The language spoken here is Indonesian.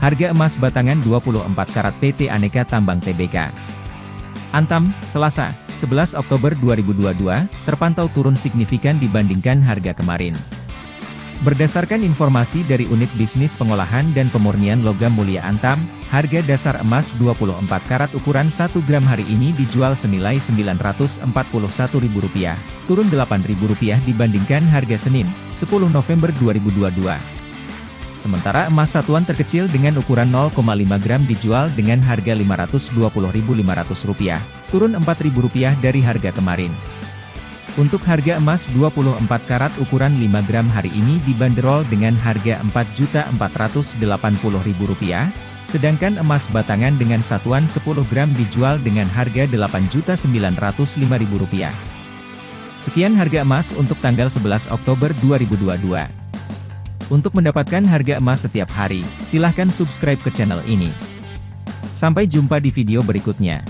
Harga emas batangan 24 karat PT Aneka Tambang Tbk. Antam, Selasa, 11 Oktober 2022, terpantau turun signifikan dibandingkan harga kemarin. Berdasarkan informasi dari Unit Bisnis Pengolahan dan Pemurnian Logam Mulia Antam, harga dasar emas 24 karat ukuran 1 gram hari ini dijual senilai Rp941.000, turun Rp8.000 dibandingkan harga Senin, 10 November 2022. Sementara emas satuan terkecil dengan ukuran 0,5 gram dijual dengan harga Rp520.500, turun Rp4.000 dari harga kemarin. Untuk harga emas 24 karat ukuran 5 gram hari ini dibanderol dengan harga Rp4.480.000, sedangkan emas batangan dengan satuan 10 gram dijual dengan harga Rp8.905.000. Sekian harga emas untuk tanggal 11 Oktober 2022. Untuk mendapatkan harga emas setiap hari, silahkan subscribe ke channel ini. Sampai jumpa di video berikutnya.